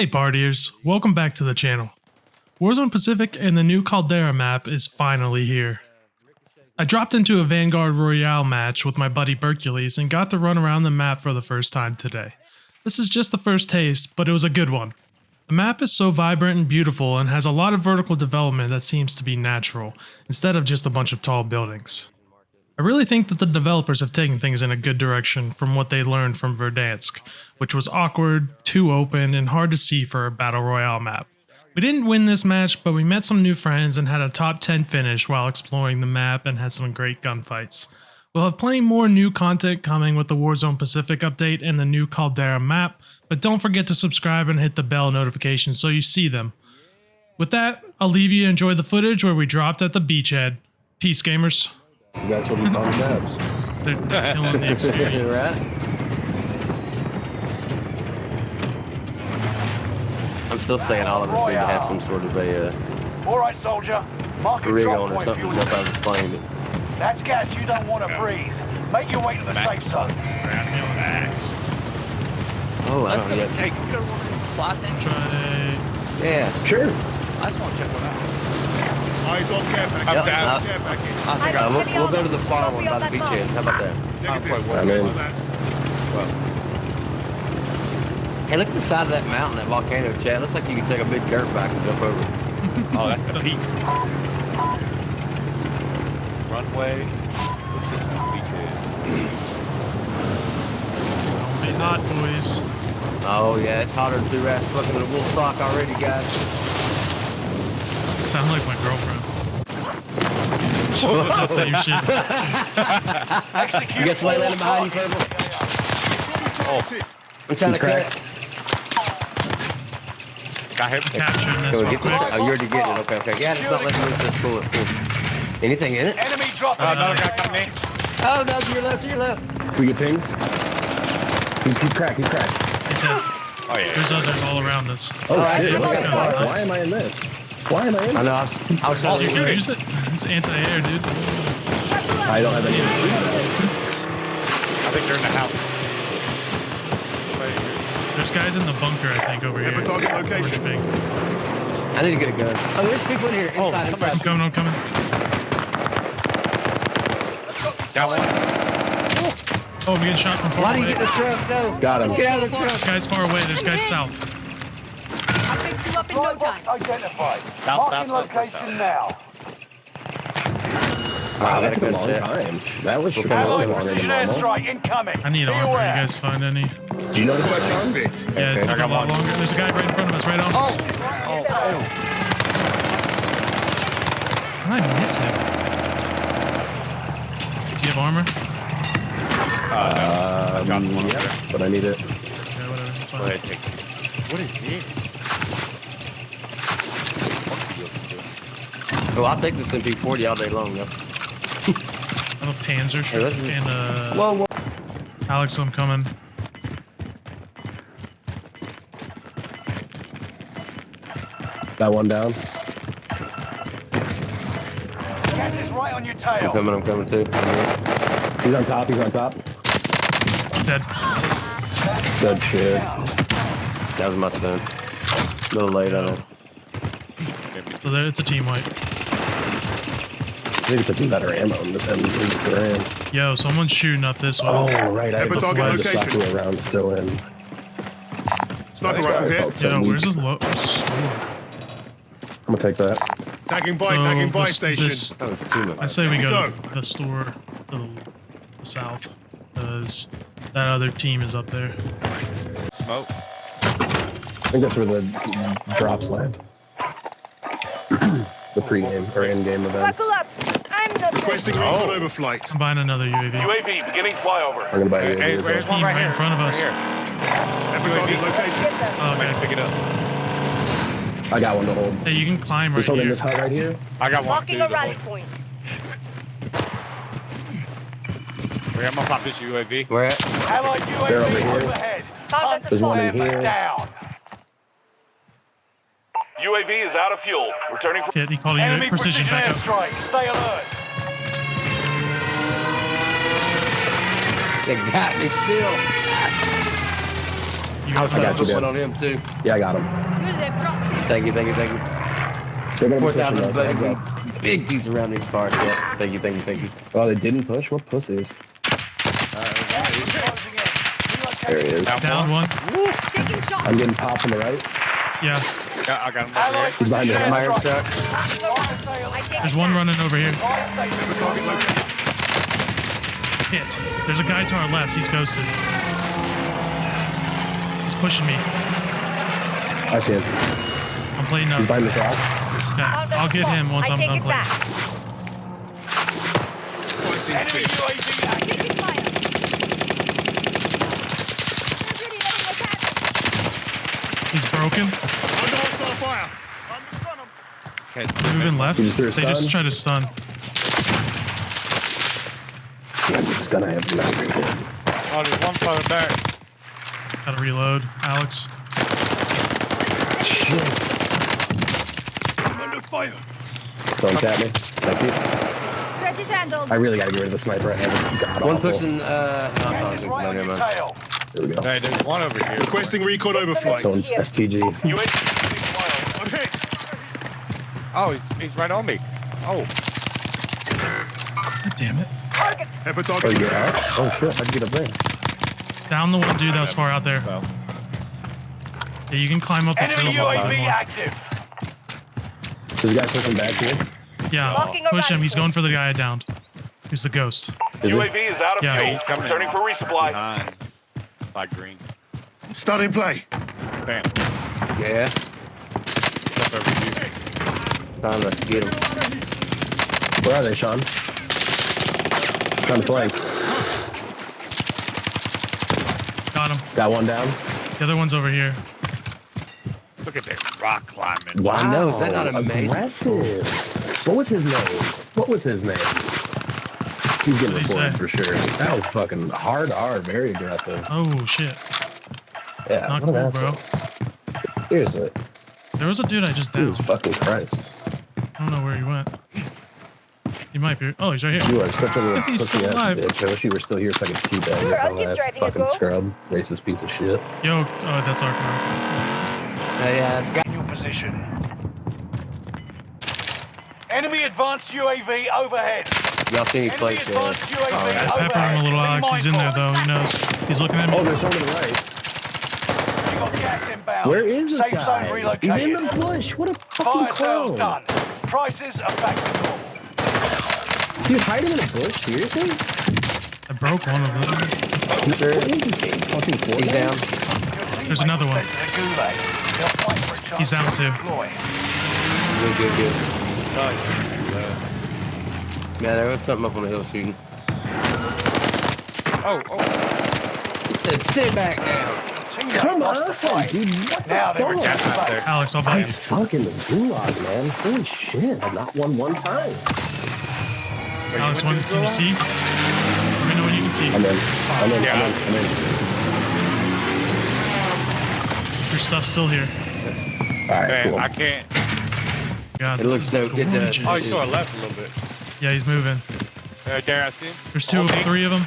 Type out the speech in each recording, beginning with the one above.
Hey partiers, welcome back to the channel. Warzone Pacific and the new Caldera map is finally here. I dropped into a Vanguard Royale match with my buddy Bercules and got to run around the map for the first time today. This is just the first taste, but it was a good one. The map is so vibrant and beautiful and has a lot of vertical development that seems to be natural, instead of just a bunch of tall buildings. I really think that the developers have taken things in a good direction from what they learned from Verdansk, which was awkward, too open, and hard to see for a battle royale map. We didn't win this match, but we met some new friends and had a top 10 finish while exploring the map and had some great gunfights. We'll have plenty more new content coming with the Warzone Pacific update and the new Caldera map, but don't forget to subscribe and hit the bell notification so you see them. With that, I'll leave you enjoy the footage where we dropped at the beachhead. Peace, gamers. That's what we call maps. They're, they're killing the experience. right? I'm still saying all of us need to have some sort of a uh, All right, soldier. Mark a rig drop on or point for something to jump out of the plane. But That's gas you don't want to breathe. Make your way to the safe zone. oh, I Let's don't go. know. Hey, can we go to one of these supply things? Try Yeah. Sure. I just want to check one out. Eyes on care package. Yep, Eyes uh, care package. I think Uh, I we'll, we'll go to the far one by the beach beachhead. How about that? Negative. quite well. I'm in. Hey, look at the side of that mountain, that volcano, Chad. Looks like you can take a big dirt bike and jump over. it. Oh, that's the piece. Runway. What's this beachhead? Don't be hot, boys. Oh, yeah, it's hotter than two rats fucking in a wool sock already, guys. Sound like my girlfriend. She says that same shit. Execute You got somebody landing all behind you, targets. Purple? Oh. I'm trying to Crack. cut. Got him. Capturing this Can we real get quick. Oh, you're already getting it. Okay, okay. Yeah, it's not letting me just pull it. Cool. Anything in it? Enemy dropping. Oh, another guy coming in. Oh, no, to your left, to your left. We get pings. He's, he's cracked. He's cracked. He's dead. Oh, yeah. There's others all around us. Oh, I shit. see. Let's go. Why am I in this? Why am I in I know. I was, I was Oh, trying you use it. It's anti-air, dude. I don't have any. I think they're in the house. There's guys in the bunker, I think, over here. Have a target location. Orange pink. I need to get a gun. Oh, there's people in here. Oh, Inside, come inside. I'm coming, I'm coming. Got one. Oh, we get shot from Why far do you away. get the truck? No. Got him. Get out of the This guy's far away. This guys south. I'll fix you up in no time. identified. South, Marking south, south, location now. Wow, that I took a long that. time. That was Okay. really Allied longer than precision airstrike incoming. I need Be armor. You guys find any? Do you know the Quite bit. Yeah, it Okay. took I a got lot longer. There's a guy right in front of us, right on us. Oh, oh. How did I miss him? Do you have armor? Uh, no. I dropped Um, one over yeah, but I need it. Yeah, whatever. It's Go fine. ahead, take it. What is it? Oh, I'll take this MP40 all day long, though. I have a Panzer Hey, shirt this and uh, Whoa, whoa. Alex, I'm coming. That one down. Gas is right on your tail. I'm coming, I'm coming too. He's on top. He's on top. He's dead. Good shit. That was my stun. A little late on it. So there, it's a team wipe. I need to put some better ammo in this M3 Yo, someone's shooting up this way. Oh, right. I Have a have target the location. Saku round still in. Sniper rifle here. Felt so Yo, where's this low? I'm gonna take that. Tagging by, Oh, tagging by this- station. this- That was too much. I say we go go? to the store to the, the south. Because that other team is up there. Smoke. I think that's where the drops land. the pre-game or in-game events. Buckle up. I'm the Requesting oh. recon overflight. I'm buying another UAV. UAV beginning flyover. I'm gonna buy Hey, you hey, a where's UAV. one right Right in front of us. Right here. Have location. Oh, I'm okay. pick it up. I got one to hold. Hey, you can climb right He's holding here. this hut right here. I got one Marking too. a rally point. Wait, I'm gonna pop this UAV. Where at? Allied They're over here. overhead. Found at the There's one in here. Down. UAV is out of fuel. Returning for Kid, he enemy precision precision airstrike. Stay alert. They got me still. You I got was trying got to you, put one on him too. Yeah, I got him. You live, trust me. Thank you, thank you, thank you. They're gonna Four be pushing thousand us. Heads up. baby. Big piece around these cars. Yeah. Thank you, thank you, thank you. Oh, they didn't push? What pussies? There he is. down one. Taking. I'm getting popped on the right. Yeah. Yeah, I got him over here. He's behind the My truck. There's one running over here. Hit. There's a guy to our left. He's ghosted. He's pushing me. I see him. I'm playing He's up. behind the shop. Yeah, I'll get him once I I'm take done playing. Enemy. UAV active. Taking fire. They're really letting us have it. He's broken. Under hostile fire. I'm in Okay, Moving left. Just They just stun? try to stun. Yeah, I'm just gonna have to not. Oh, there's one further back. Gotta reload. Alex. Under fire. Don't tap me. Thank you. Threat is. I really gotta get rid of the sniper. I have. God One awful. pushing. Uh, no, Gas no, no, no, on never your mind. tail. There we go. Hey, there's one over here. Requesting recon overflight. Someone's STG. UAV hit. Oh, he's, he's right on me. Oh, God damn it. Head for Oh, target. you're out? Oh shit, how'd you get up there? Down the one dude that was far out there. well. Yeah, you can climb up this Enemy hill. UAV active. There's a guy pushing back here. Yeah, Locking push him. He's going for the guy I downed. Who's the ghost? Is? UAV is out of Yeah, fuel. he's coming Returning for resupply. Behind. By green. Stun in play. Bam. Yeah. Step over here. Trying to get him. Where are they, Sean? Trying to flank. Got him. Got one down. The other one's over here. Look at this rock climbing. Wow. I know, is that not amazing? Aggressive. What was his name? What was his name? He's getting What'd reported for sure. That was fucking hard R, very aggressive. Oh shit. Yeah, Not what an cool, bro. Seriously, There was a dude I just Jesus fucking Christ. I don't know where he went. He might be. Oh, he's right here. You are such a little He's pussy still ass alive. bitch. I wish you were still here so I could keep that. You Sure, I'll dumb keep ass fucking scrub. Racist piece of shit. Yo, oh, that's our car. Yeah, yeah, it's got. In your position. Enemy advanced UAV overhead. Y'all see any Enemy plates there? Uh, advanced UAV oh, Alright. Overhead. pepper him a little, Be Alex. He's in there though. He knows. He's looking at me. Oh, me. there's someone to the right. You got gas inbound. Where is this Safe guy? zone He's in the bush. What a Fire fucking sales clown. done. Prices are back to normal. Dude, hiding in a bush? Seriously? I broke one of them. What is this game? Fucking Fortnite? He's down. There's another one. sent to the gulag. They'll fight for a chance He's down too. deploy. Good, good, good. Yeah, there was something up on the hill shooting. Oh, oh. He said, sit back down. Teammate Come lost the on, fight. dude. What the Now they fuck? return to base. Alex, I'll buy I you. suck in this gulag, man. Holy shit. I've not won one time. Alex, one, can you see? Let me know when you can see. I'm in. I'm in. Yeah. I'm in. I'm in. Your stuff's still here. All right, Man, cool. I can't. God, It this looks is dope. Get that. gorgeous. Oh, he's to our left a little bit. Yeah, he's moving. Uh, there, I see him. There's two, On me. three of them.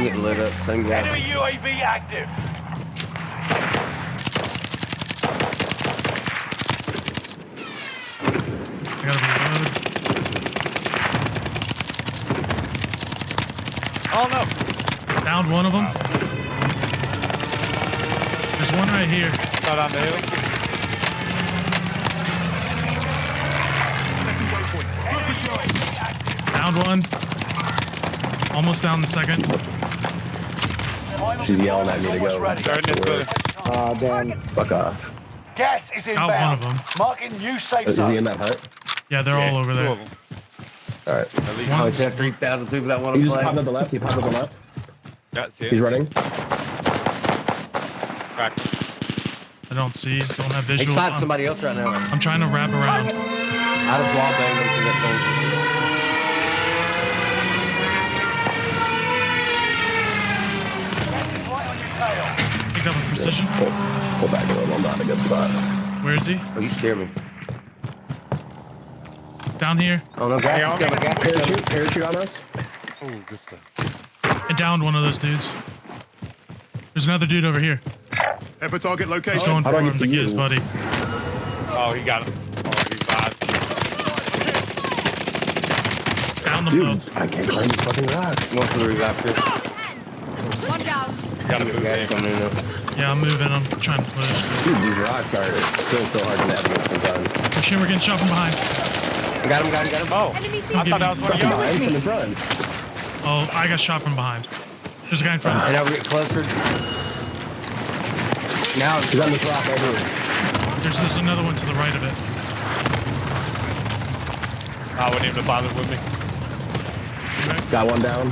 You get lit up. Same guy. Enemy UAV active. I gotta reload. Oh, no. Downed one of them. There's one right here. Not on the hill. Downed one. Almost down the second. Final She's yelling at me to go. ready. They're in this building. Ah, damn. Fuck off. Gas is Got one of them. Marking new safe zone. Is he in that hut? Yeah, they're all over there. All right. At least. Oh, it's 3,000 people that want He to just play. popped up the left. He popped up the left. That's it. He's running. Crack. I don't see. Don't have He's visual. fighting I'm, somebody else right now. I'm trying to wrap around. I just wall banged him Picked up a precision. Pull, pull back a little. I'm not in a good spot. Where is he? thing. Oh, you scare me. Down here. Oh, no, gas Hey, is coming. Gas. Parachute. Parachute on us. Oh, good stuff. I downed one of those dudes. There's another dude over here. Head for target He's location. going How for do I him get to to get his buddy. Oh, he got him. Oh, he's bad. Down them Dude, both. I can't climb these fucking rocks. One for the revive One down. Gotta move Guys in. in. Yeah, I'm moving. I'm trying to push. Dude, these rocks are still so hard to navigate sometimes. Push him. We're getting shot from behind. Got him, got him, got him. Oh, Enemy I thought that was one of From y'all. from the front. Oh, I got shot from behind. There's a guy in front. And now we're getting clustered. Now He's on this rock right here. There's, there's another one to the right of it. I wouldn't even bother with me. Got one down.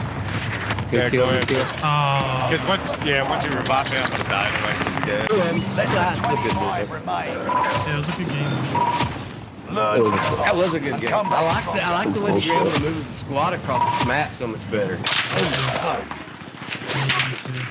Yeah, kill, go good kill. Oh, Because once, yeah, once you revive me, I'm gonna die anyway. Yeah. Less That's than a good 25 movement. remain. yeah, it was a good game. Learn. That was a good game. I like the, I like the way that you're able to move the squad across the map so much better.